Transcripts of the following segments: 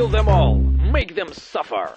Kill them all. Make them suffer.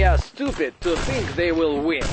They are stupid to think they will win.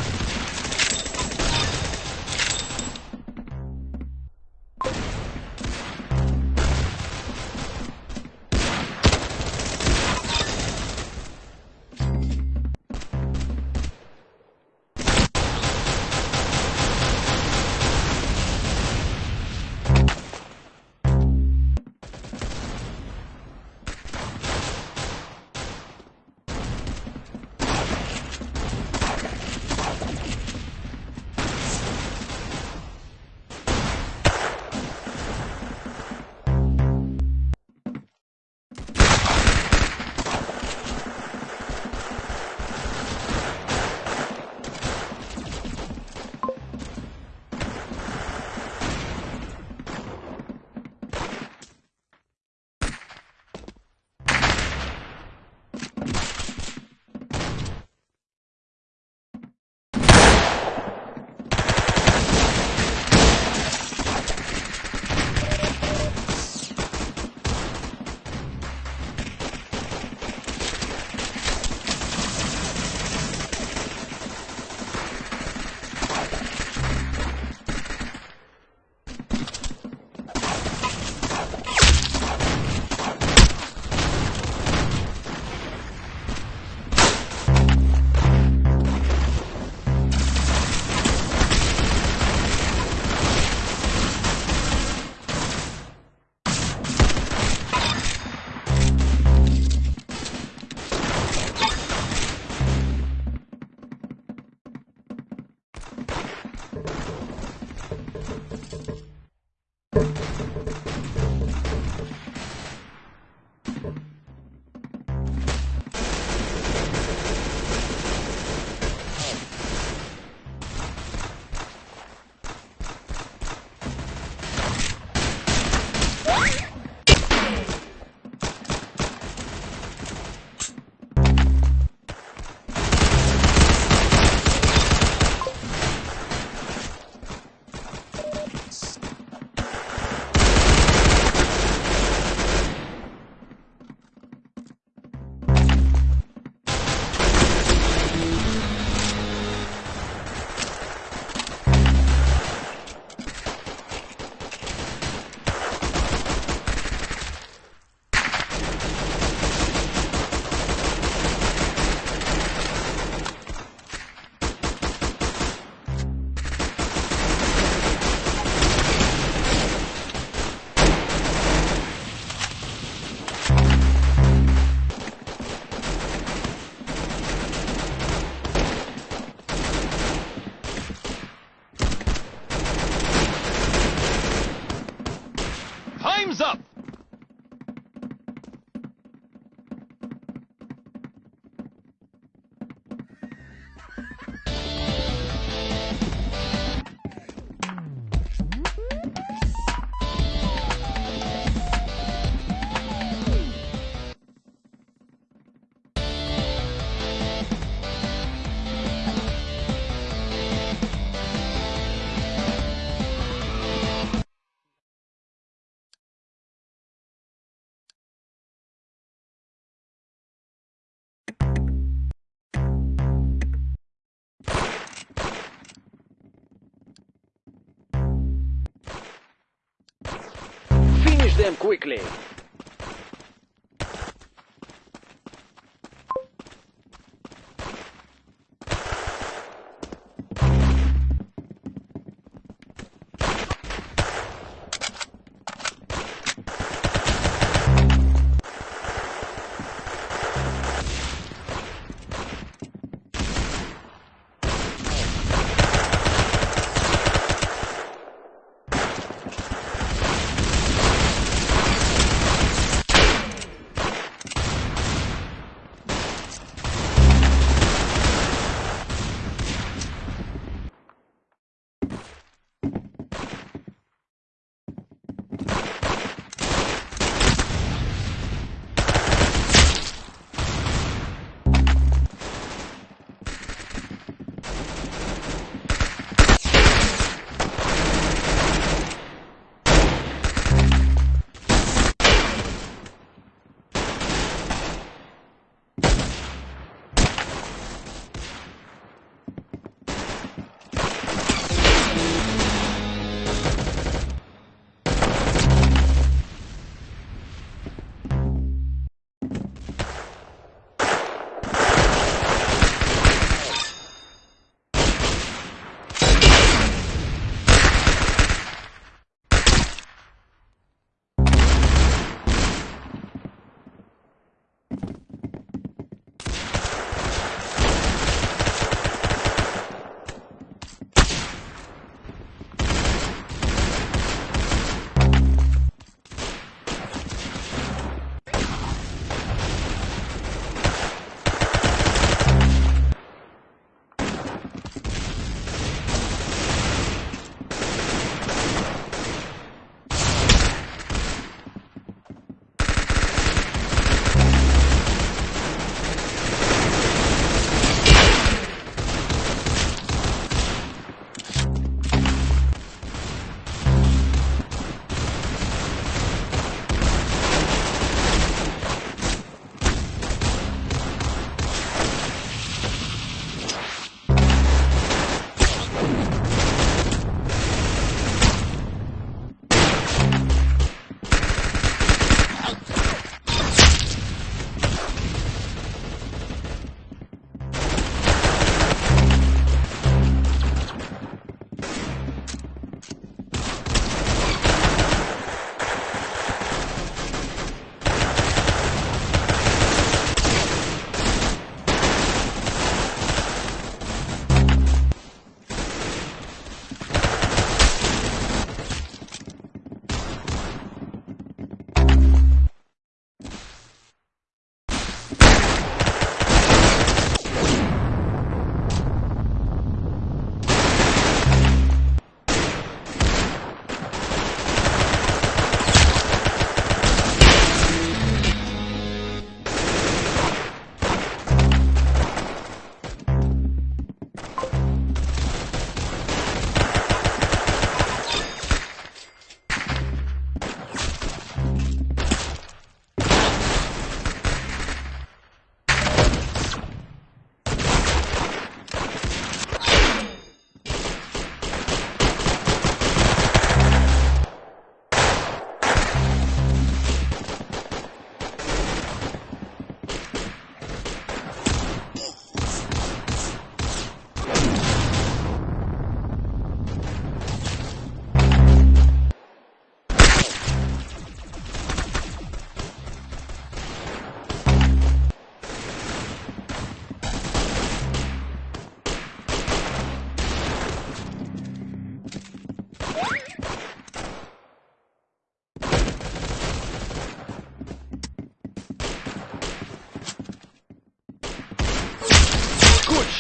Them quickly.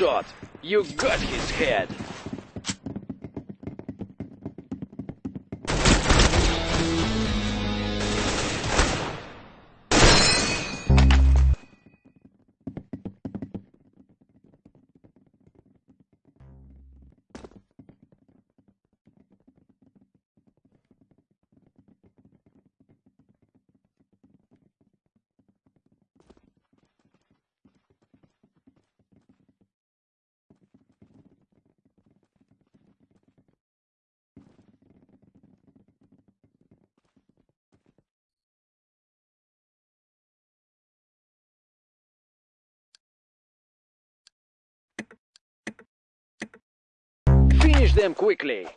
Shot. You got his head. Them quickly.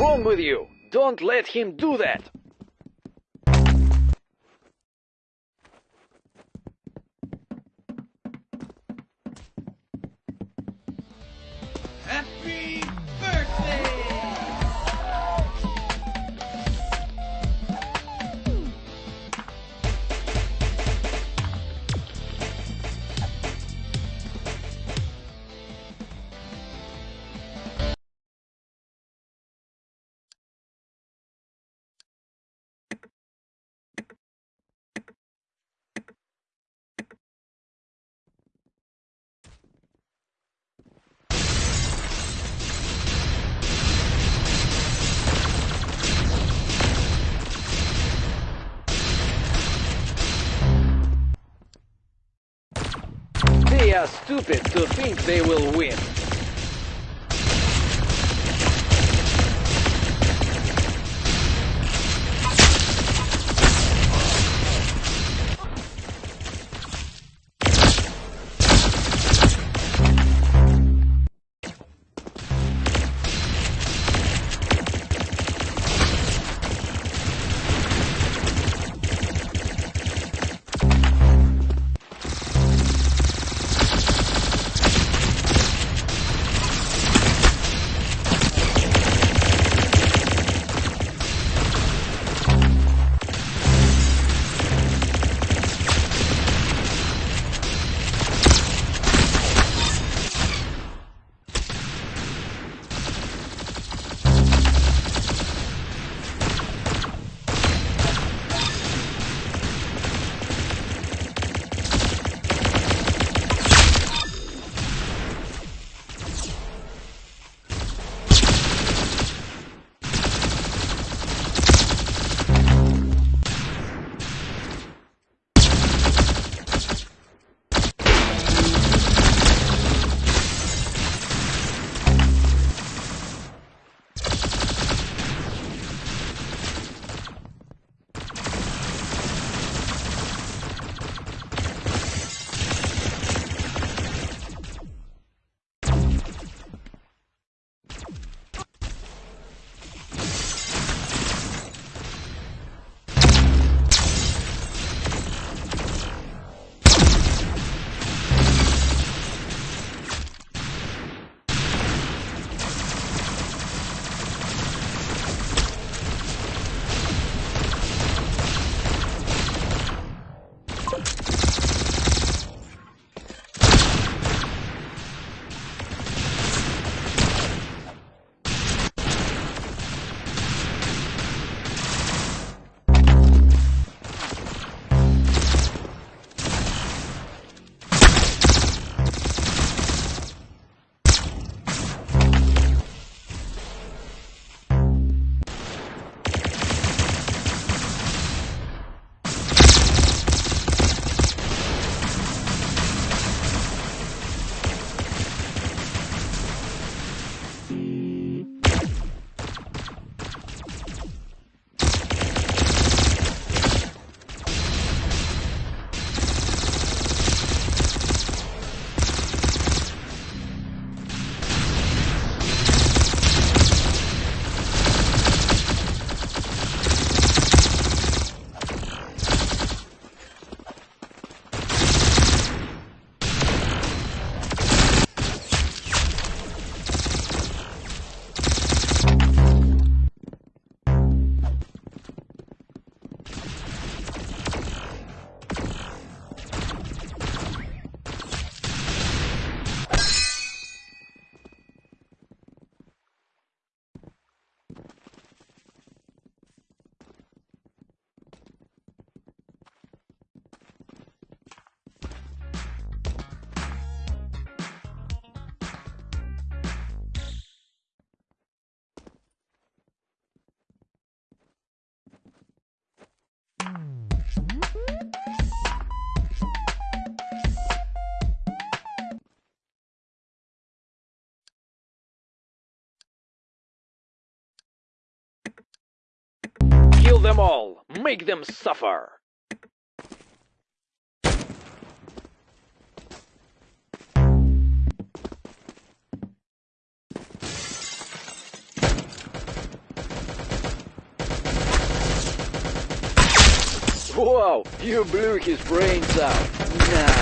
Wrong with you? Don't let him do that. Happy birthday! Are stupid to think they will win. Them all! Make them suffer! Wow, you blew his brains out. Nice.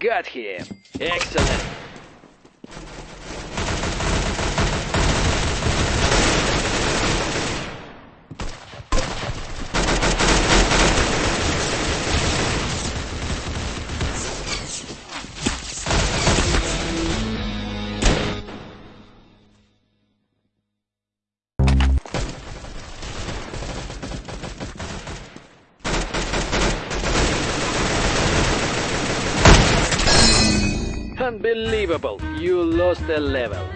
Got him. Excellent. You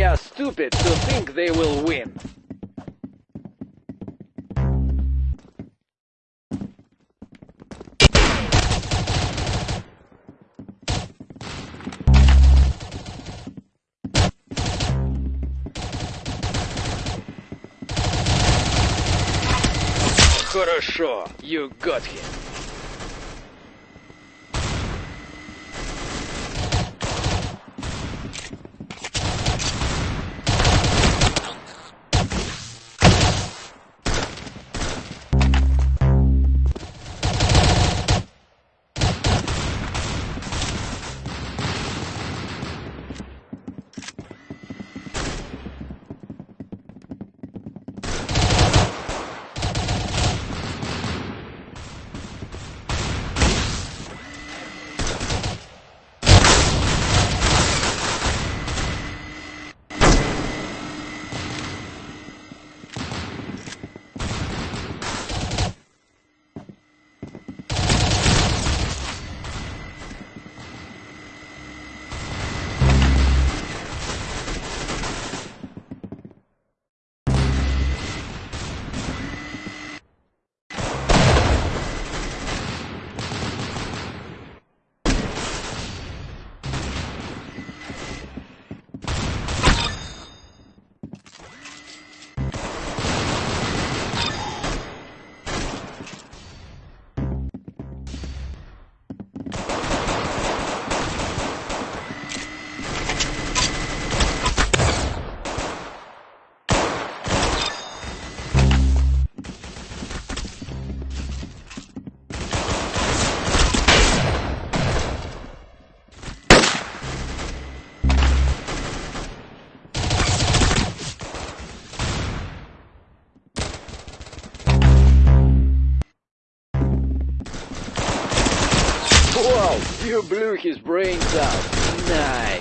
lost a level. stupid to think they will win. Хорошо, you got him. You blew his brains out. Nice.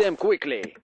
Them quickly.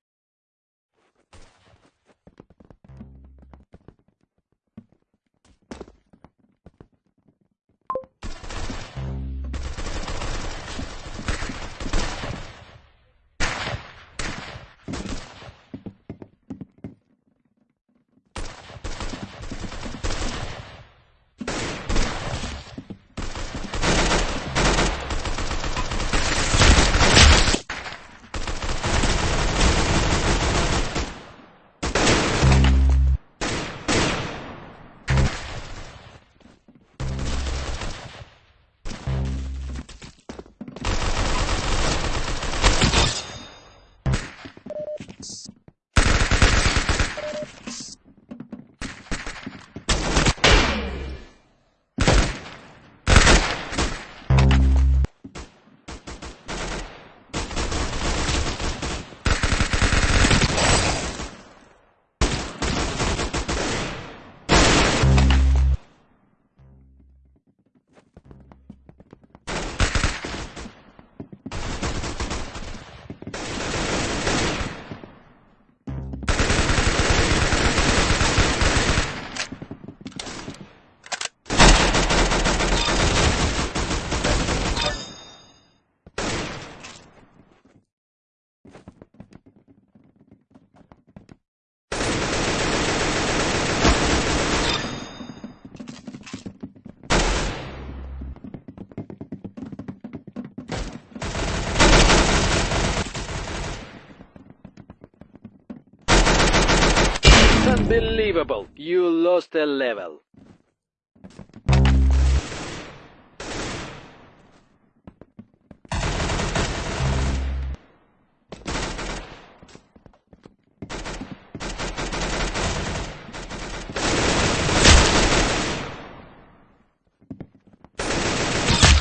Unbelievable! You lost a level.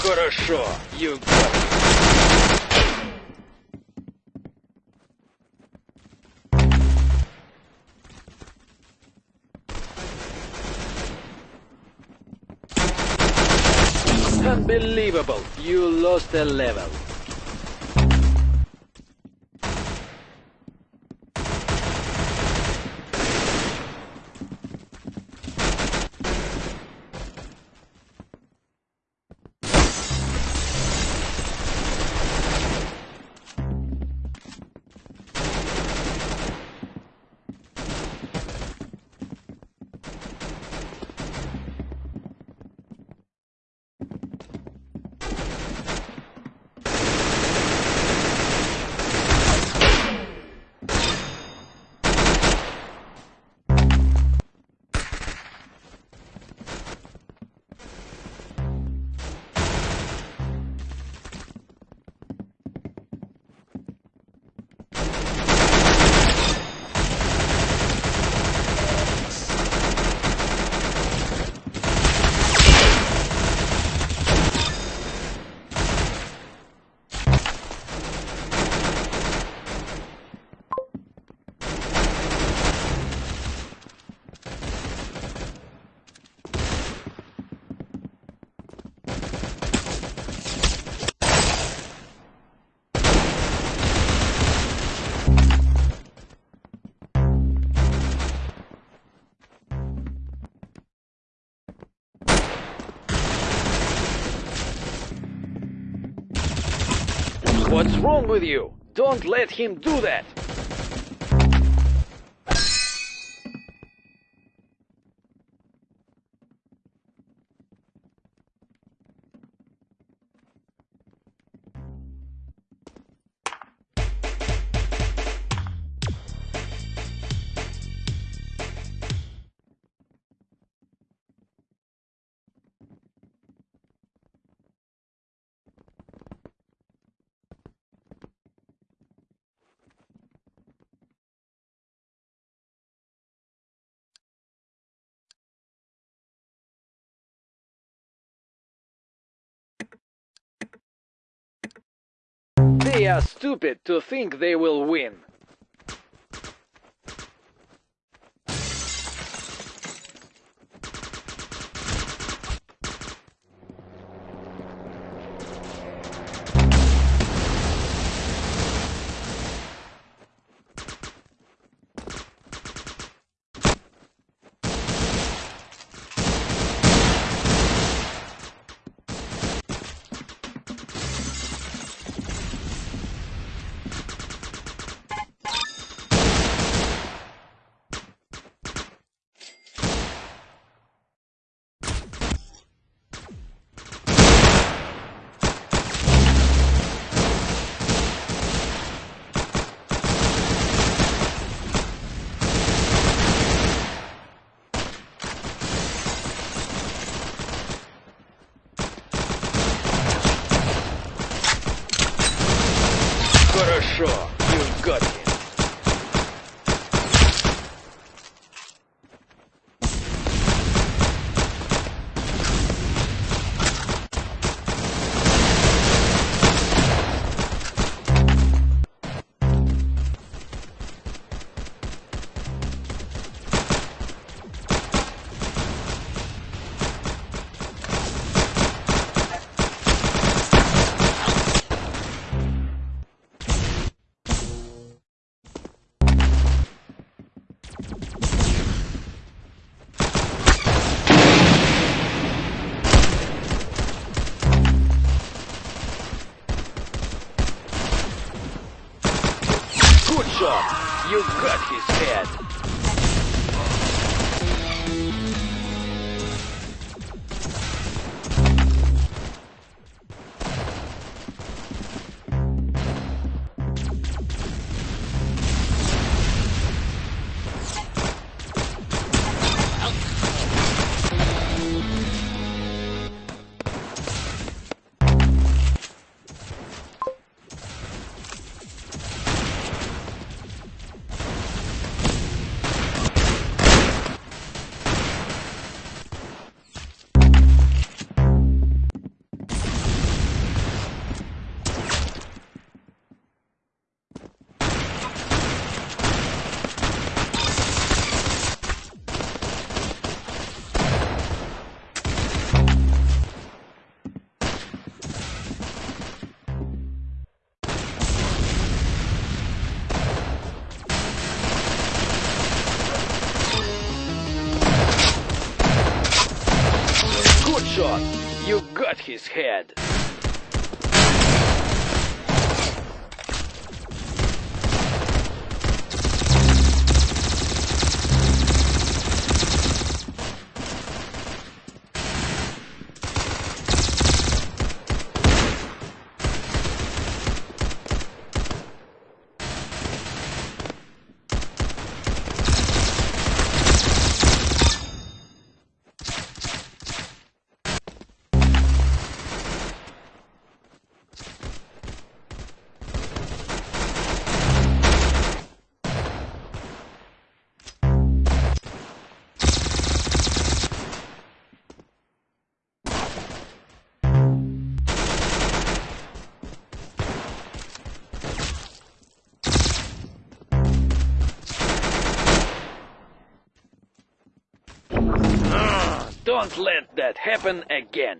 Хорошо, you got it. Unbelievable! You lost a level. What's wrong with you? Don't let him do that. They are stupid to think they will win. His head. Don't let that happen again.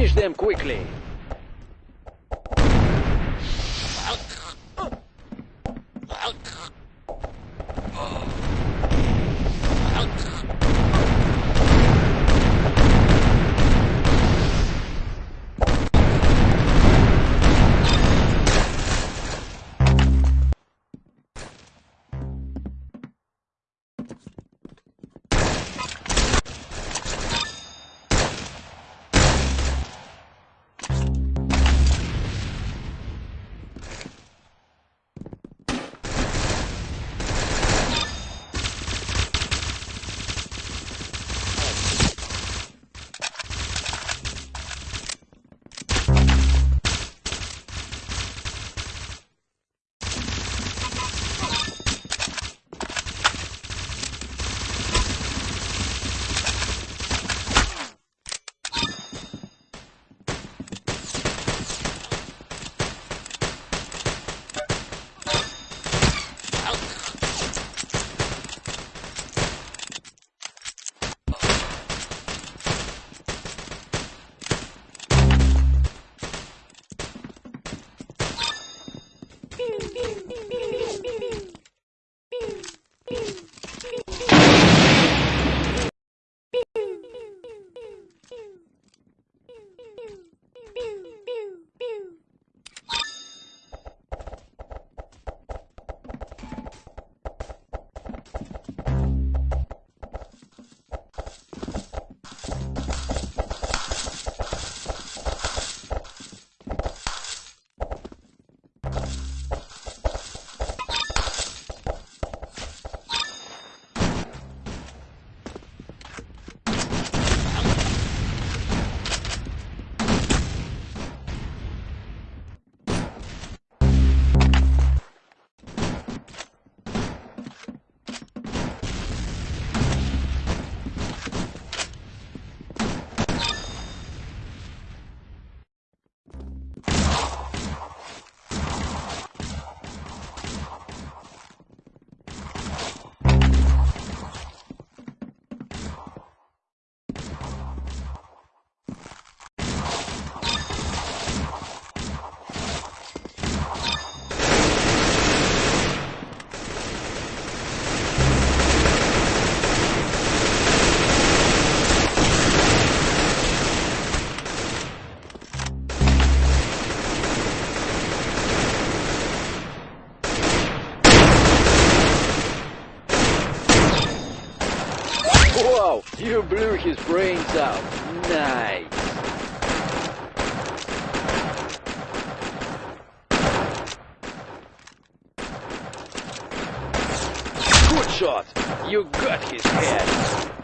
Finish them quickly. You blew his brains out. Nice. Good shot. You got his head.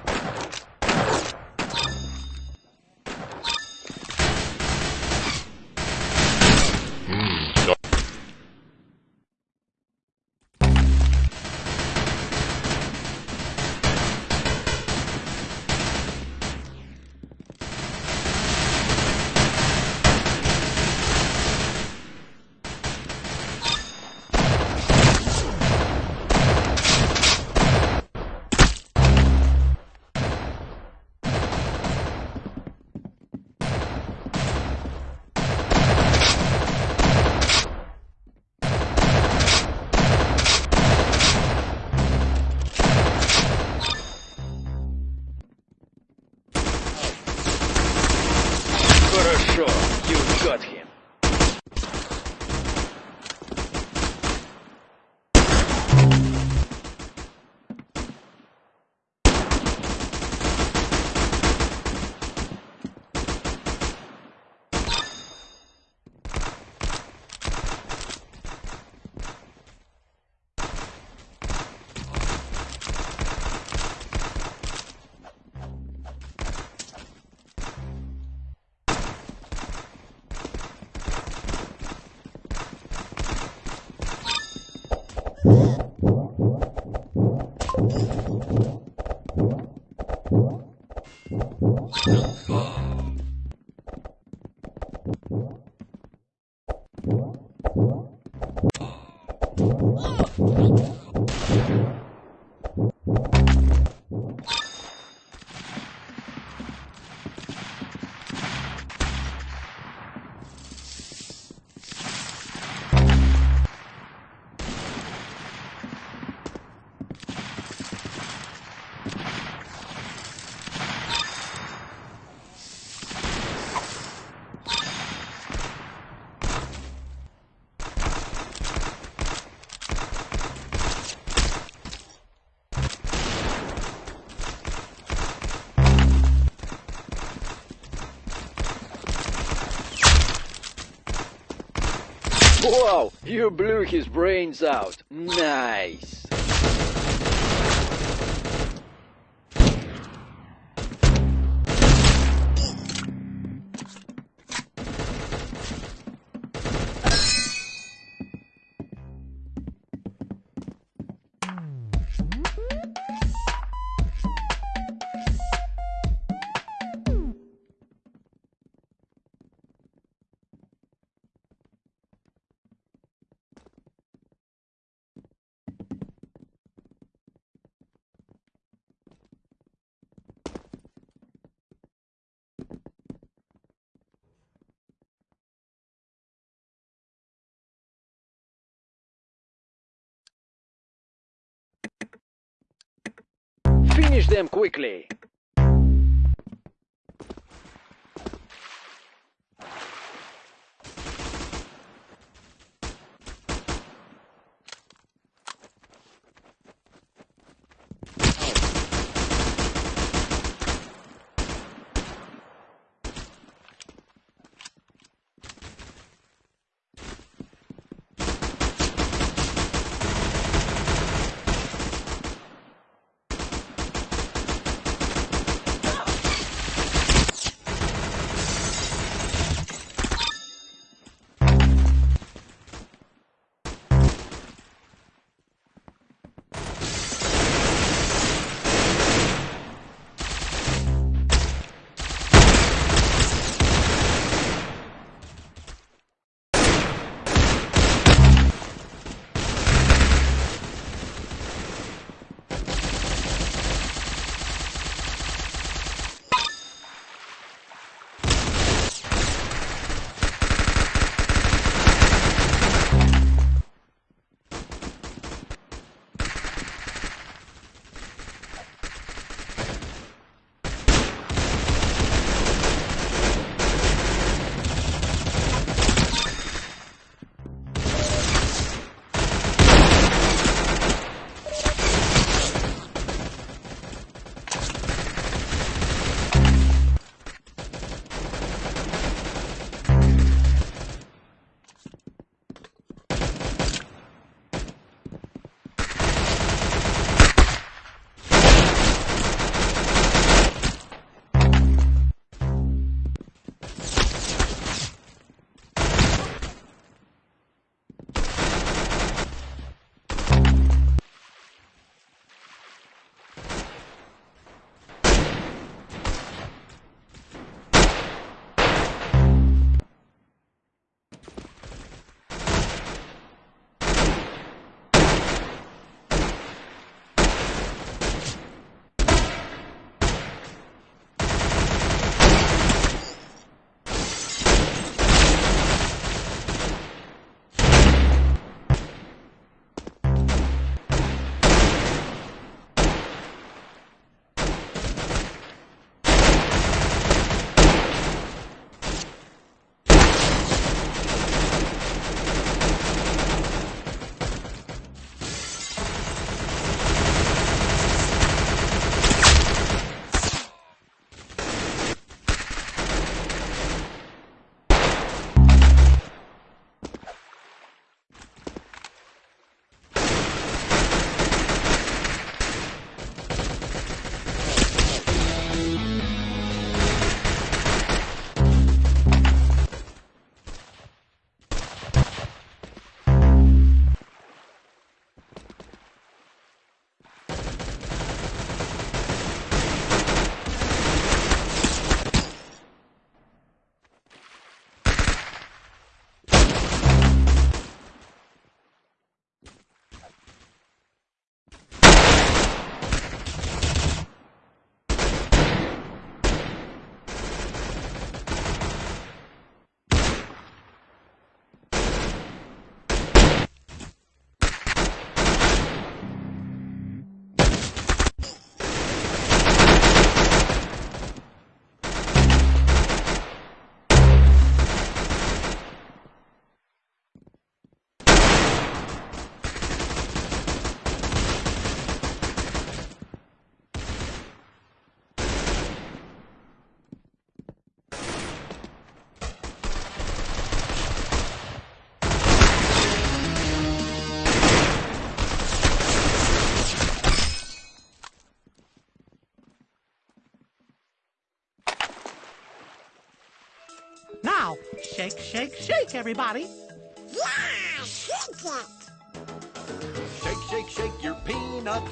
Oh. Wow, you blew his brains out. Nice. Finish them quickly. Now, shake, shake, shake, everybody. Yeah, shake it. Shake, shake, shake your peanut.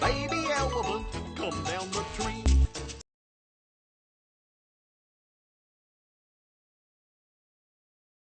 Baby elbow.